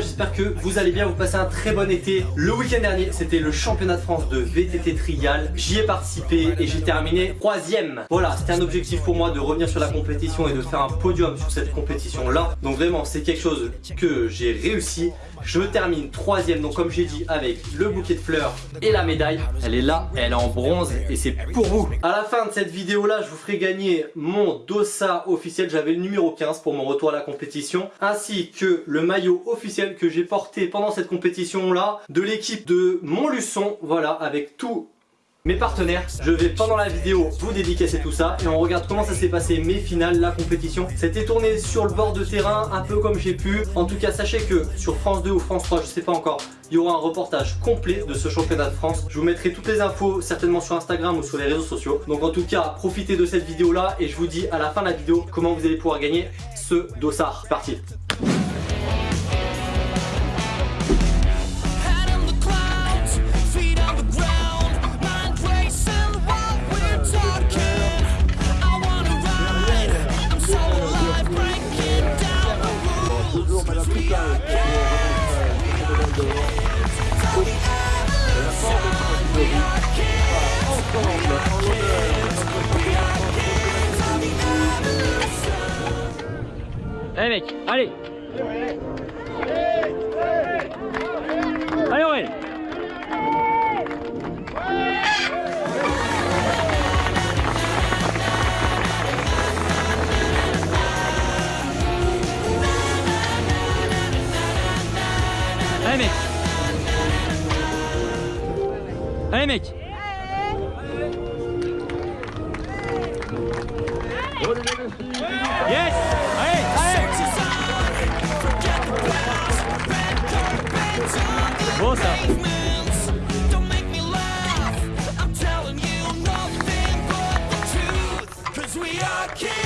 J'espère que vous allez bien, vous passez un très bon été. Le week-end dernier, c'était le championnat de France de VTT Trial. J'y ai participé et j'ai terminé troisième. Voilà, c'était un objectif pour moi de revenir sur la compétition et de faire un podium sur cette compétition-là. Donc vraiment, c'est quelque chose que j'ai réussi. Je termine troisième, donc comme j'ai dit, avec le bouquet de fleurs et la médaille. Elle est là, elle est en bronze et c'est pour vous. À la fin de cette vidéo-là, je vous ferai gagner mon dossard officiel. J'avais le numéro 15 pour mon retour à la compétition, ainsi que le maillot officiel que j'ai porté pendant cette compétition-là de l'équipe de Montluçon. Voilà, avec tout mes partenaires. Je vais pendant la vidéo vous dédicacer tout ça et on regarde comment ça s'est passé mes finales, la compétition. C'était tourné sur le bord de terrain un peu comme j'ai pu. En tout cas sachez que sur France 2 ou France 3, je sais pas encore, il y aura un reportage complet de ce championnat de France. Je vous mettrai toutes les infos certainement sur Instagram ou sur les réseaux sociaux. Donc en tout cas profitez de cette vidéo là et je vous dis à la fin de la vidéo comment vous allez pouvoir gagner ce dossard. Parti Allez mec, allez. Allez Aurel. Allez mec. Allez mec. Yes We are kids,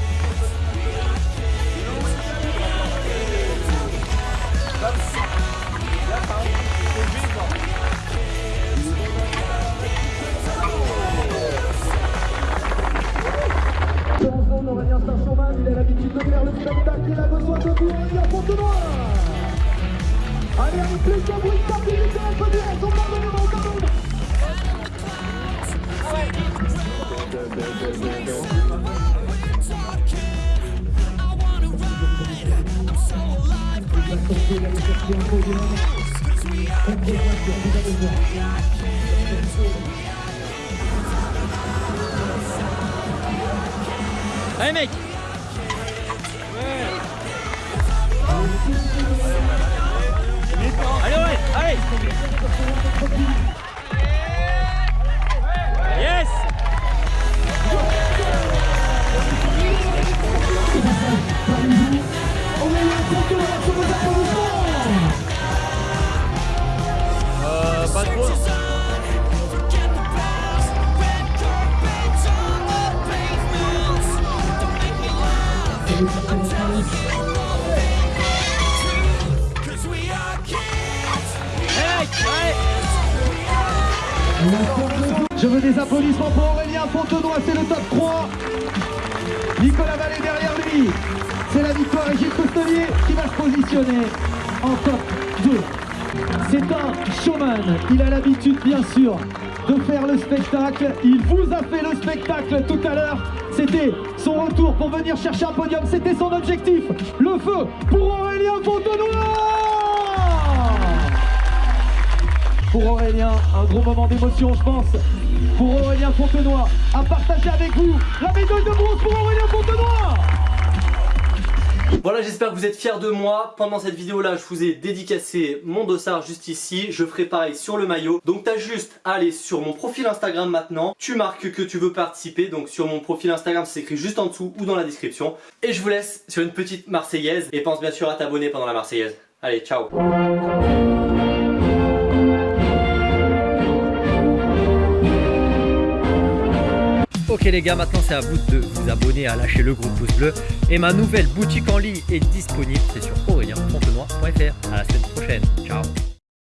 Il a l'habitude de faire le spectacle, il a besoin de vous, Aurélien Fontenoy Allez, avec plus de bruit, fait vite, on peut dire, son pardonnement, pardon Allez mec. Allez ouais, allez. Yes. Euh, pas trop. Je veux des applaudissements pour Aurélien Fontenoy, c'est le top 3. Nicolas Vallée derrière lui. C'est la victoire et Gilles Costelier qui va se positionner en top 2. C'est un showman. Il a l'habitude, bien sûr, de faire le spectacle. Il vous a fait le spectacle tout à l'heure. C'était son retour pour venir chercher un podium. C'était son objectif. Le feu pour Aurélien Fontenoy pour Aurélien. Un gros moment d'émotion, je pense, pour Aurélien Fontenoy. À partager avec vous la médaille de bronze pour Aurélien Fontenoy. Voilà, j'espère que vous êtes fiers de moi. Pendant cette vidéo là, je vous ai dédicacé mon dossard juste ici. Je ferai pareil sur le maillot. Donc t'as juste à aller sur mon profil Instagram maintenant. Tu marques que tu veux participer. Donc sur mon profil Instagram, c'est écrit juste en dessous ou dans la description. Et je vous laisse sur une petite marseillaise. Et pense bien sûr à t'abonner pendant la marseillaise. Allez, ciao Ok les gars, maintenant c'est à vous de vous abonner, à lâcher le gros pouce bleu. Et ma nouvelle boutique en ligne est disponible, c'est sur aurelienfontenoy.fr. À la semaine prochaine, ciao